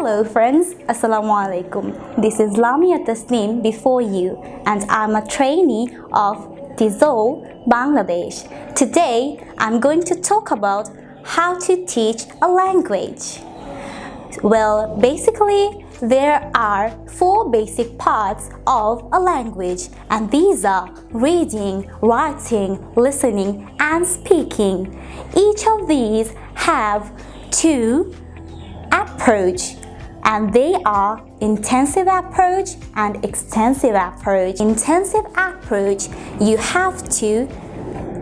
Hello friends, Assalamu alaikum. This is Lamia Tasneem before you and I'm a trainee of TESOL, Bangladesh. Today I'm going to talk about how to teach a language. Well, basically there are four basic parts of a language and these are reading, writing, listening and speaking. Each of these have two approach and they are intensive approach and extensive approach. Intensive approach, you have to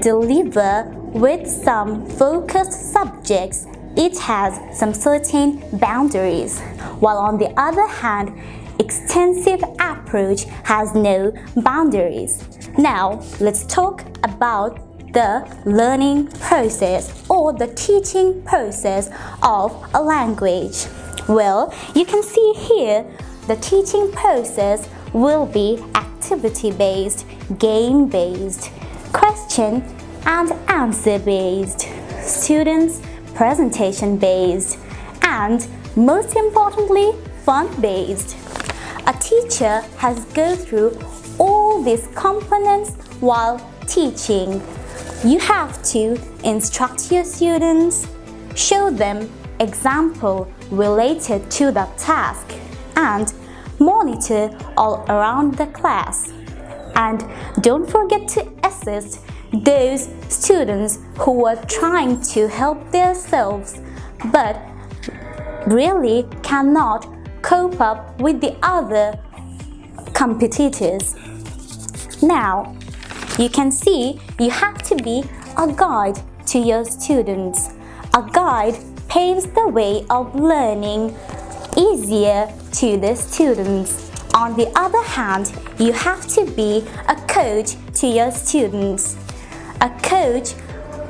deliver with some focused subjects. It has some certain boundaries. While on the other hand, extensive approach has no boundaries. Now, let's talk about the learning process or the teaching process of a language. Well, you can see here the teaching process will be activity-based, game-based, question and answer-based, students presentation-based, and most importantly, fun-based. A teacher has go through all these components while teaching. You have to instruct your students, show them example related to the task and monitor all around the class. And don't forget to assist those students who are trying to help themselves but really cannot cope up with the other competitors. Now, you can see you have to be a guide to your students. A guide paves the way of learning easier to the students. On the other hand, you have to be a coach to your students. A coach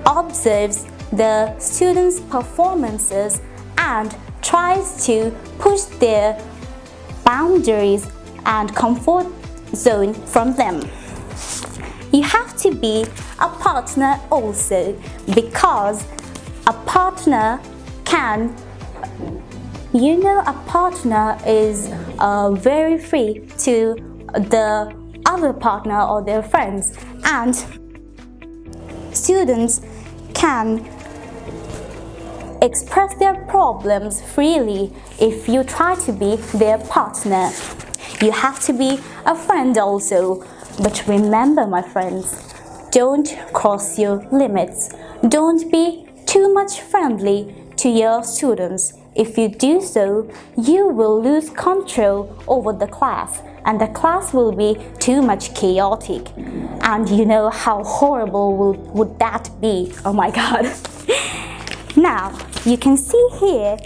observes the students' performances and tries to push their boundaries and comfort zone from them. You have to be a partner also because a partner can you know a partner is uh, very free to the other partner or their friends and students can express their problems freely if you try to be their partner. You have to be a friend also. But remember, my friends, don't cross your limits. Don't be too much friendly to your students. If you do so, you will lose control over the class and the class will be too much chaotic. And you know how horrible will, would that be? Oh my god. now, you can see here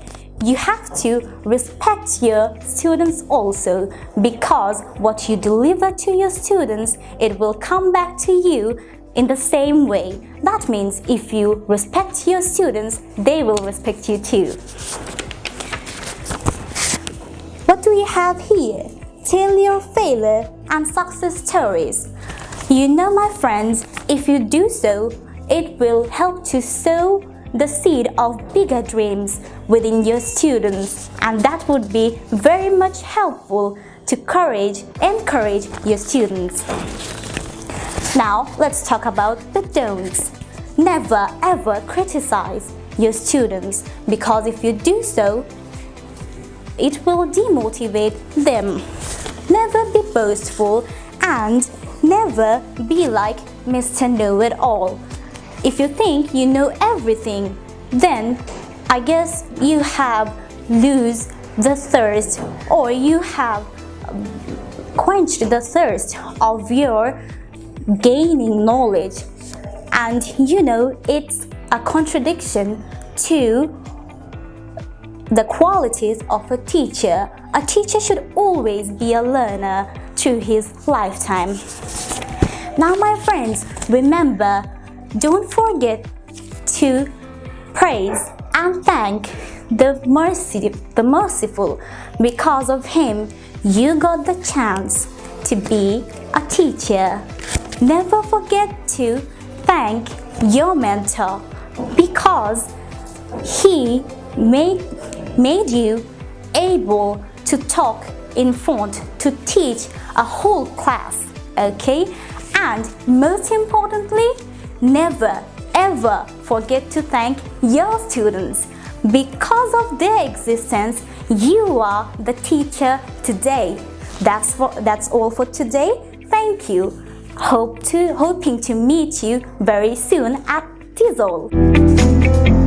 you have to respect your students also because what you deliver to your students, it will come back to you in the same way. That means if you respect your students, they will respect you too. What do we have here? Tell your failure and success stories. You know my friends, if you do so, it will help to sow the seed of bigger dreams within your students and that would be very much helpful to courage, encourage your students. Now, let's talk about the don'ts. Never ever criticize your students because if you do so, it will demotivate them. Never be boastful and never be like Mr. Know-It-All. If you think you know everything, then I guess you have lose the thirst or you have quenched the thirst of your gaining knowledge and you know it's a contradiction to the qualities of a teacher. A teacher should always be a learner through his lifetime. Now my friends, remember, don't forget to praise and thank the mercy, the merciful. Because of him, you got the chance to be a teacher. Never forget to thank your mentor because he made, made you able to talk in front to teach a whole class, okay? And most importantly, never ever forget to thank your students. Because of their existence, you are the teacher today. That's, for, that's all for today. Thank you. Hope to, hoping to meet you very soon at TESOL.